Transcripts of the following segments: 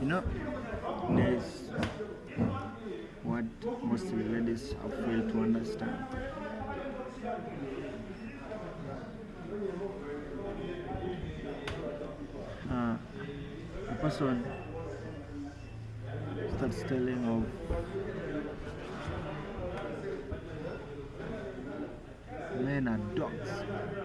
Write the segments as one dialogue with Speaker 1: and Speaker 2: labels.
Speaker 1: you know, there's what most ladies have failed to understand. Uh, the person starts telling of men are. Dogs!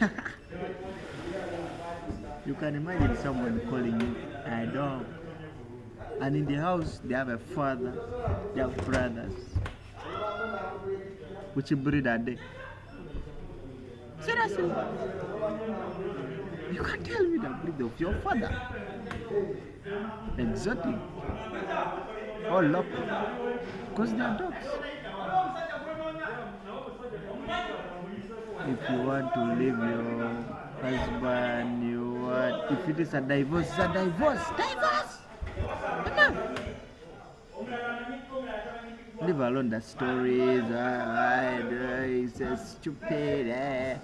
Speaker 1: you can imagine someone calling you a dog. And in the house, they have a father, they have brothers. Which breed are they? Seriously? You can tell me the breed of your father. Exotic. Or local. Because they are dogs. If you want to leave your husband, you want, if it is a divorce, it's a divorce. Divorce! Leave alone the stories, uh, uh, he's a stupid. Eh.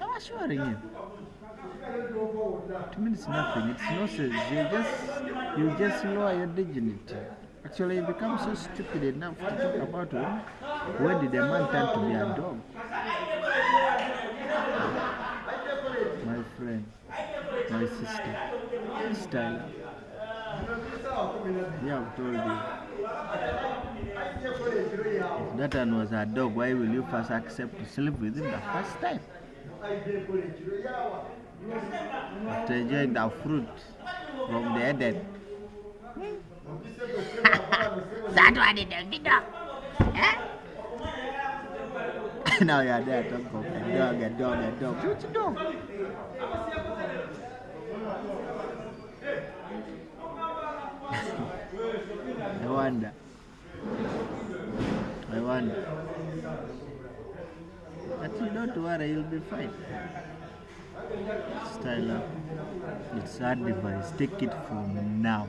Speaker 1: I'm assuring you. To me, it's nothing. It's nonsense. You just, you just lower your dignity. Actually, you become so stupid enough to talk about when, when did a man turn to be a dog? My friend, my sister, Stella. Yeah, I've told you. If that one was a dog, why will you first accept to sleep with him the first time? After enjoying the fruit from the Eden.
Speaker 2: That one a big dog. Eh?
Speaker 1: now you're there talking of a dog, a dog, a dog. Which dog? I wonder. I wonder. But you don't worry, you'll be fine. Style up. It's advice. Take it from now.